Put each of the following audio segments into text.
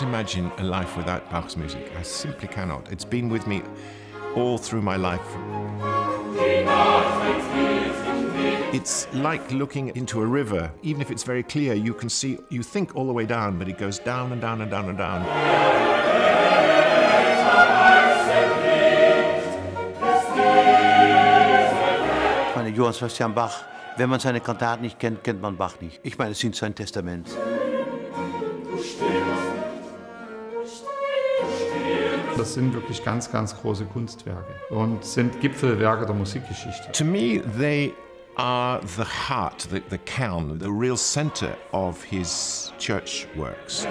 can't imagine a life without Bach's music. I simply cannot. It's been with me all through my life. It's like looking into a river. Even if it's very clear, you can see, you think all the way down, but it goes down and down and down and down. Ich Johann Sebastian Bach, wenn man seine Kantaten nicht kennt, kennt man Bach nicht. Ich meine, es sind sein Testament. Das sind wirklich ganz, ganz große Kunstwerke und sind Gipfelwerke der Musikgeschichte. To me, they are the heart, the, the kern, the real center of his church works.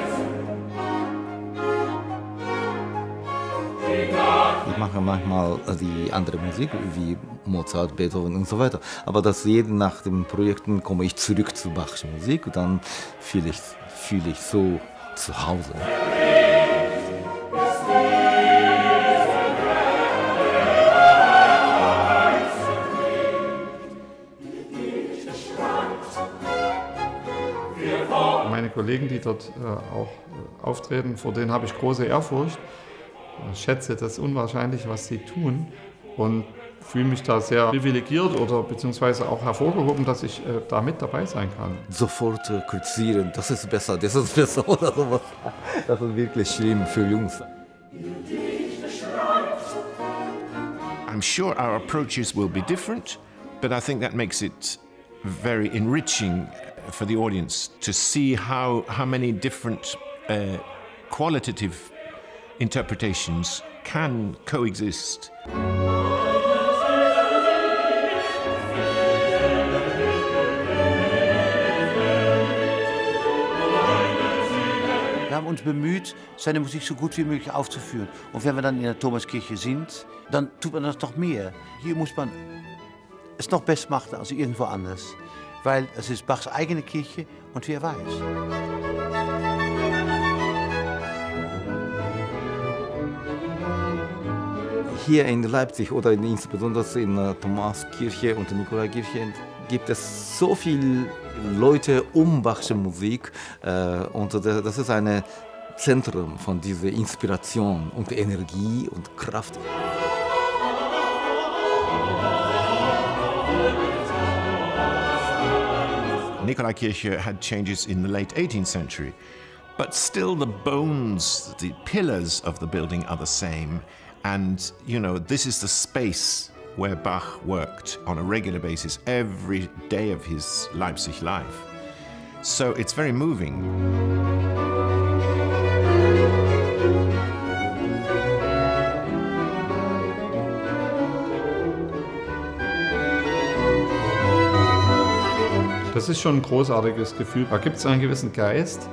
Ich mache manchmal die andere Musik, wie Mozart, Beethoven und so weiter. Aber das jeden nach den Projekten komme ich zurück zu Bachs Musik und dann fühle ich, fühle ich so zu Hause. Meine Kollegen, die dort äh, auch äh, auftreten, vor denen habe ich große Ehrfurcht. Ich schätze das unwahrscheinlich, was sie tun und fühle mich da sehr privilegiert oder beziehungsweise auch hervorgehoben, dass ich äh, da mit dabei sein kann. Sofort äh, kritisieren, das ist besser, das ist besser oder sowas. Das ist wirklich schlimm für Jungs. I'm sure our approaches will be different, but I think that makes it very enriching for the audience to see how, how many different uh, qualitative interpretations can coexist. Haben uns bemüht, seine Musik so gut wie möglich aufzuführen. Und wenn wir dann in der Thomaskirche sind, dann tut man das noch mehr. Hier muss man es noch besser machen als irgendwo anders. Weil es ist Bachs eigene Kirche und wer weiß. Hier in Leipzig oder in, insbesondere in der Thomaskirche und der Nikolaikirche gibt es so viele Leute um Bachsche Musik äh, und das ist ein Zentrum von dieser Inspiration und Energie und Kraft. Nikolaikirche had changes in the late 18th century, but still the bones, the pillars of the building are the same. And, you know, this is the space where Bach worked on a regular basis every day of his Leipzig life. So it's very moving. Das ist schon ein großartiges Gefühl. Da gibt es einen gewissen Geist,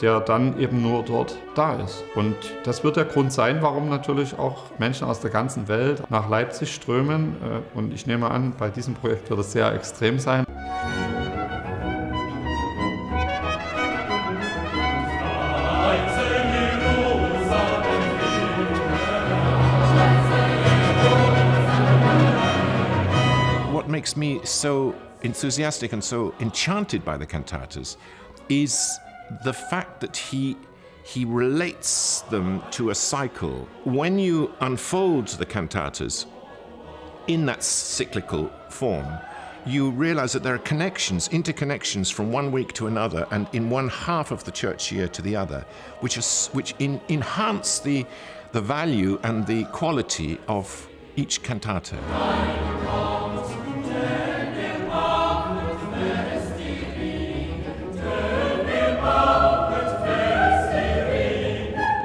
der dann eben nur dort da ist. Und das wird der Grund sein, warum natürlich auch Menschen aus der ganzen Welt nach Leipzig strömen. Äh, Und ich nehme an, bei diesem Projekt wird es sehr extrem sein. What makes me so enthusiastic and so enchanted by the cantatas is the fact that he he relates them to a cycle. When you unfold the cantatas in that cyclical form, you realize that there are connections, interconnections from one week to another and in one half of the church year to the other, which, is, which in, enhance the, the value and the quality of each cantata.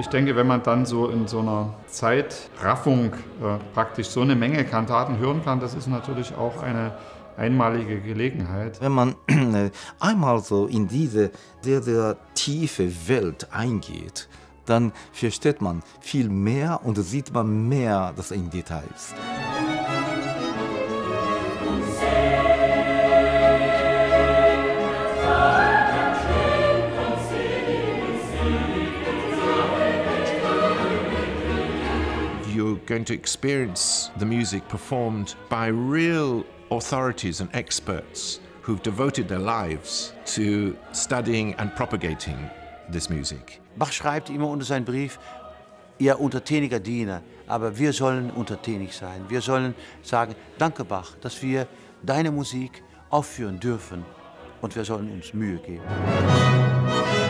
Ich denke, wenn man dann so in so einer Zeitraffung äh, praktisch so eine Menge Kantaten hören kann, das ist natürlich auch eine einmalige Gelegenheit. Wenn man einmal so in diese sehr, sehr tiefe Welt eingeht, dann versteht man viel mehr und sieht man mehr das in Details. Going to experience the music performed by real authorities and experts who've devoted their lives to studying and propagating this music. Bach schreibt immer unter seinem Brief, ihr untertäniger Diener, aber wir sollen untertänig sein. Wir sollen sagen, danke Bach, dass wir deine Musik aufführen dürfen und wir sollen uns Mühe geben.